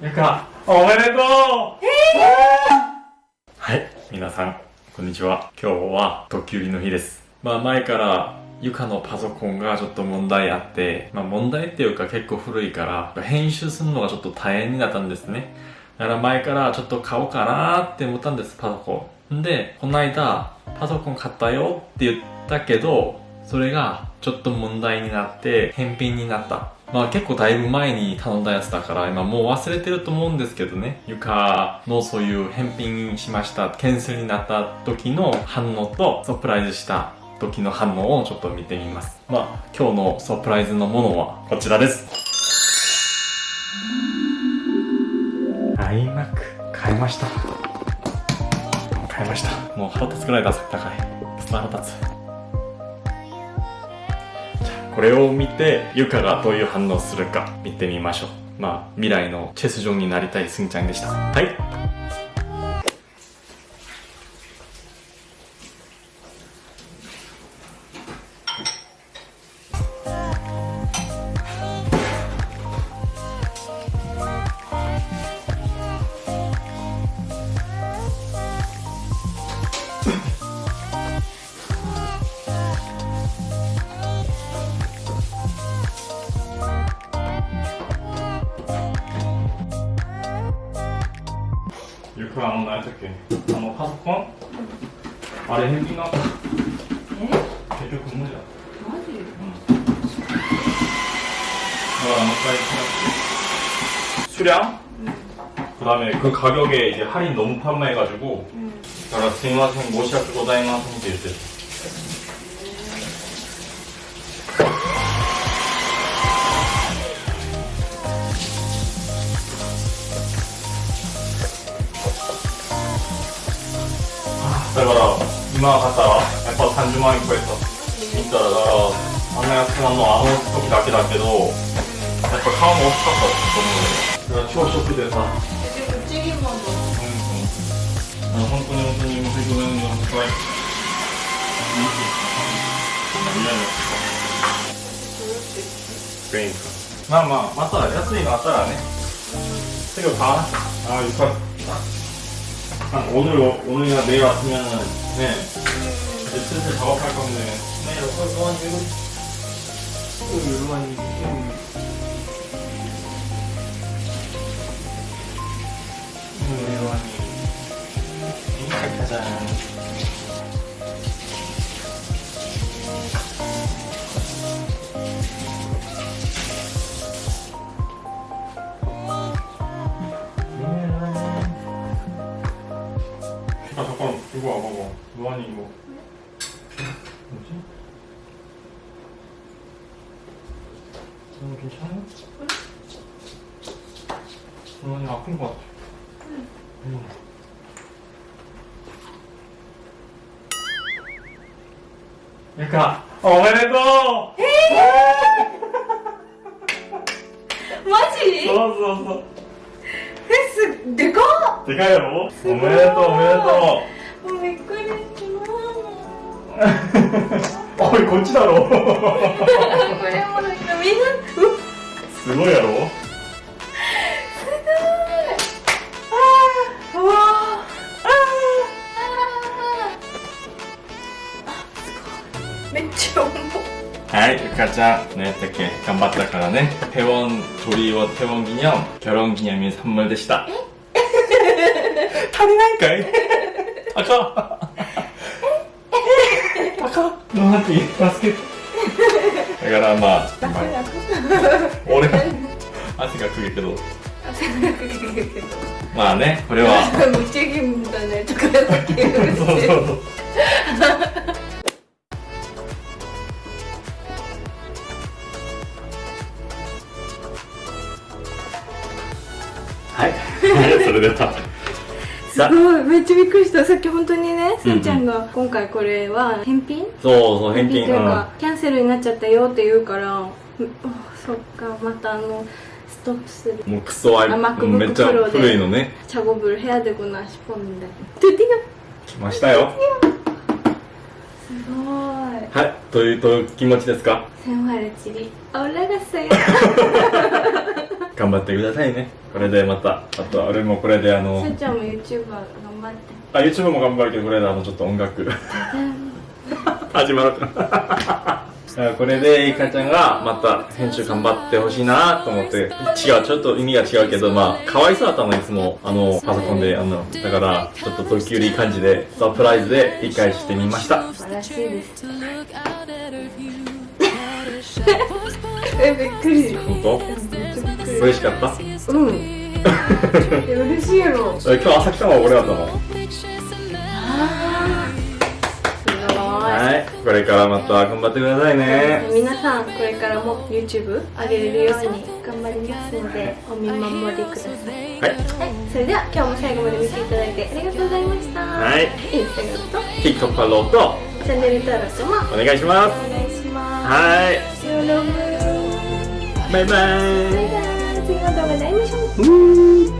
ゆか、おめでとうはい、皆さん、こんにちは。今日は、ドッキリの日です。まあ前から、ゆかのパソコンがちょっと問題あって、まあ問題っていうか結構古いから、編集するのがちょっと大変になったんですね。だから前からちょっと買おうかなって思ったんです、パソコン。んで、この間、パソコン買ったよって言ったけど、それがちょっと問題になって返品になった。まあ結構だいぶ前に頼んだやつだから今もう忘れてると思うんですけどね。床のそういう返品しました、キャンセルになった時の反応とサプライズした時の反応をちょっと見てみます。まあ今日のサプライズのものはこちらです。iMac 買いました。買いました。もう腹立つくらい高い。腹立つ。これを見てゆかがどういう反応するか見てみましょう。まあ未来のチェス上になりたいすんちゃんでした。はい。 그래 안 온다 어떻게? 한번 파스콘 아래 헬기나 예? 대주 근무자. 맞지. 응. 그안 온다 수량. 음. 그다음에 그 가격에 이제 할인 너무 판매해가지고. 응. 그래서 스미마생 모시아 고다이마생 될 때. だから今買ったらやっぱ30万円超えた。見たらだからあんな安くなるのはあの時だけだけどやっぱ顔も大きかったと思う。だから朝食でさうんうん。本当に本当にもう本当に本当にまあまあまた安いのあったらねすぐ買わなああよかった 오늘 오늘이나 내일 왔으면 네. 이제 슬슬 작업할 건데. 네 여기 요한 이거 요한 이거 요한이 이렇게 하자 봐봐루안이이거뭐지이거괜찮아루안이아픈것같아응유카おめでとうえー、マジそうそうそうえすでかっでかいやろおめでとうおめでとうもうびっくりしま おいこっちだろこれもなんかみんなすごいやろすごいああわあめっちゃ重いはい、ゆかちゃん、何やったっけ頑張ったからね。태원조리와태원기념결혼기념일선물でした。足りないんかいあかん。 あかん。ノーティ助けて。だからまあ、俺、汗がくるけど。汗がくるけど。まあね、これは。無責任だね、とかだけ言う。そうそうそう。すごいめっちゃびっくりした。さっき本当にねせんちゃんが今回これは返品？そうそう返品。というか、キャンセルになっちゃったよって言うからそっか。またあのストップする。もうクソアイめっちゃ古いのね。チャゴブルヘアデコナシポンでドゥディ来ましたよ。すごい。はいというと気持ちですか？センワルチリオラガサよ頑張ってくださいね。これでまたあと俺もこれであのすーちゃんも YouTuber 頑張って。あ YouTube も頑張るけどこれであのちょっと音楽。始まる これでいかちゃんがまた編集頑張ってほしいなと思って。違うちょっと意味が違うけどまあ可愛さだったのいつもあのパソコンであのだからちょっと時折いい感じでサプライズで理解してみました。素晴らしいです。えびっくり。本当？嬉しかった？うん。え嬉しいやろすえ今日朝来たのは俺だったの？ごはいこれからまた頑張ってくださいいね。皆さんこれからも YouTube 上げれるように頑張りますのでお見守りください。はい。はい、それでは今日も最後まで見ていただいてありがとうございました。はい。インスタグラムと TikTok フォローとチャンネル登録もお願いします。お願いします。はい。バイバイ。バイバイ。Finger da rein.